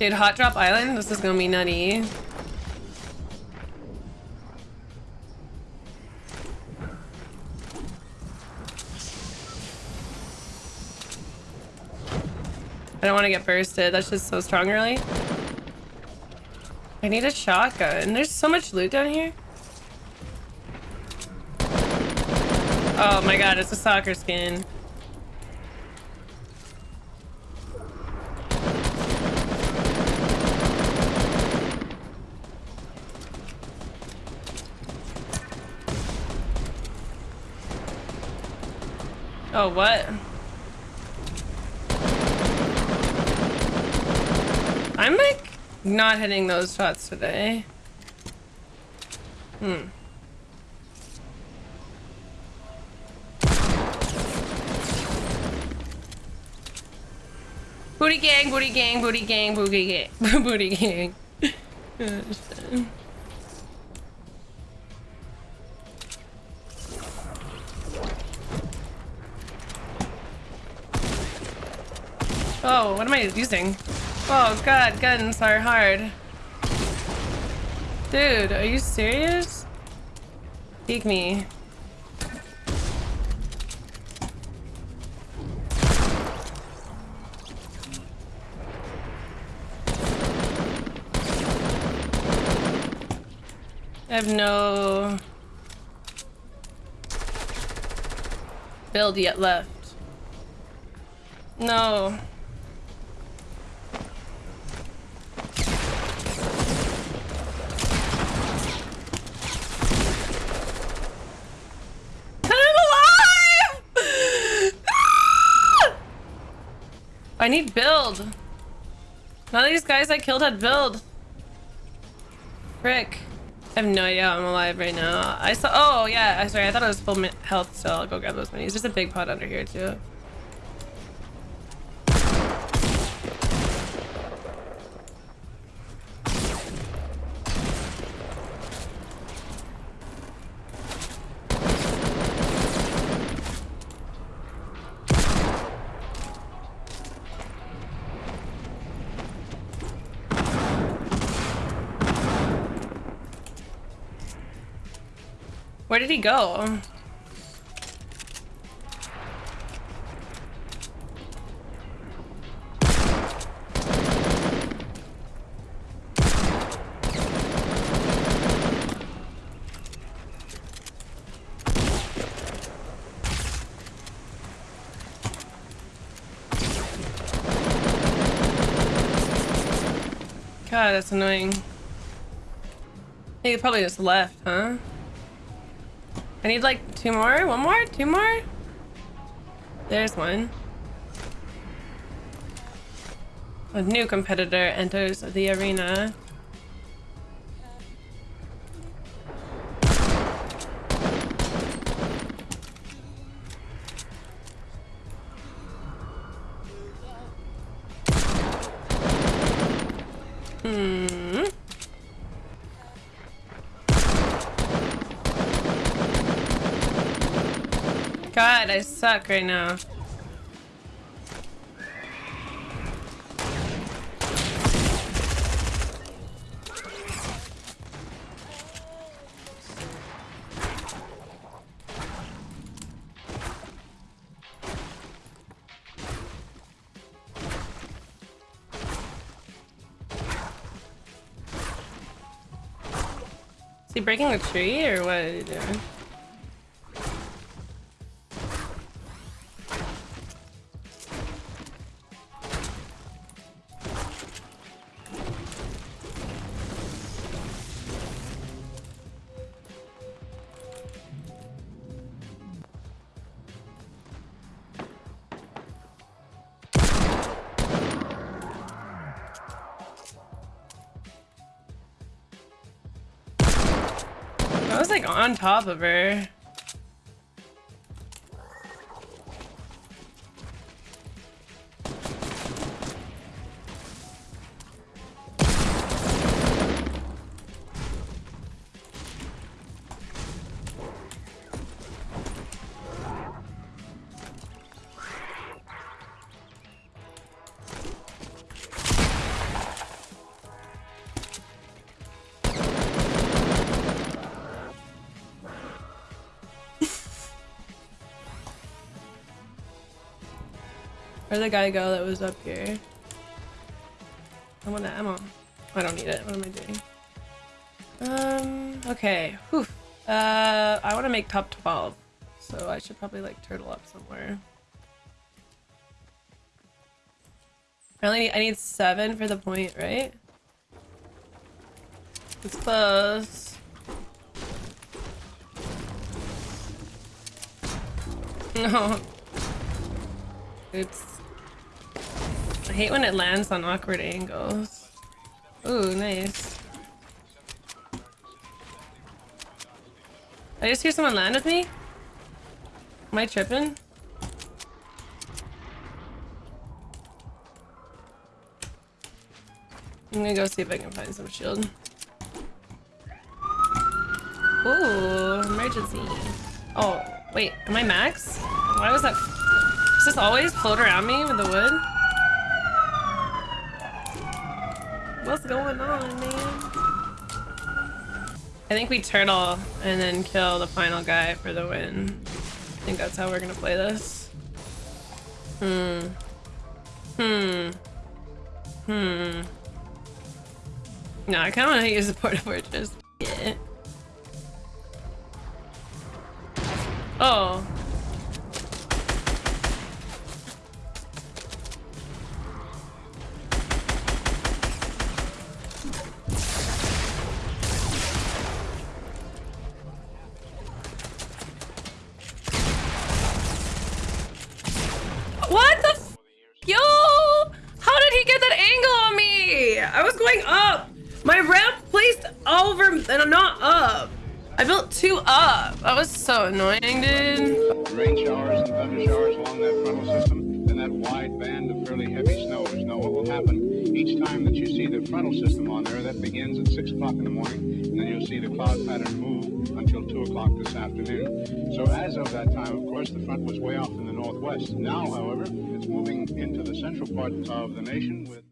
Dude, Hot Drop Island? This is gonna be nutty. I don't want to get bursted. That's just so strong really. I need a shotgun. And there's so much loot down here. Oh my god, it's a soccer skin. Oh, what? I'm like not hitting those shots today. Hmm. Booty gang, booty gang, booty gang, booty gang, booty gang. oh, what am I using? Oh god, guns are hard. Dude, are you serious? Peek me. I have no build yet left. No. I need build. None of these guys I killed had build. Frick. I have no idea how I'm alive right now. I saw- oh yeah, I'm sorry, I thought it was full health still. I'll go grab those minis. There's a big pot under here too. Where did he go? God, that's annoying. He probably just left, huh? I need like two more? One more? Two more? There's one. A new competitor enters the arena. Hmm. God, I suck right now. Is he breaking the tree or what are you doing? Was like on top of her. Where'd the guy go that was up here? I want ammo. I don't need it. What am I doing? Um, okay. Whew. Uh, I want to make top 12. So I should probably like turtle up somewhere. I only need, I need seven for the point, right? It's close. No. Oops. I hate when it lands on awkward angles. Ooh, nice. I just hear someone land with me? Am I tripping? I'm gonna go see if I can find some shield. Ooh, emergency. Oh, wait, am I max? Why was that? Does this always float around me with the wood? What's going on, man? I think we turtle and then kill the final guy for the win. I think that's how we're gonna play this. Hmm. Hmm. Hmm. No, I kind of want to use the Port-a-Fortress. Yeah. Oh. What the Yo! How did he get that angle on me? I was going up. My ramp placed over and I'm not up. I built two up. That was so annoying, dude. Rain showers and thunder showers along that frontal system, then that wide band of fairly heavy snows. Now, what will happen each time that you see the frontal system on there, that begins at 6 o'clock in the morning, and then you'll see the cloud pattern move until 2 o'clock this afternoon. So as of that time, of course, the front was way off in the northwest. Now, however, it's moving into the central part of the nation with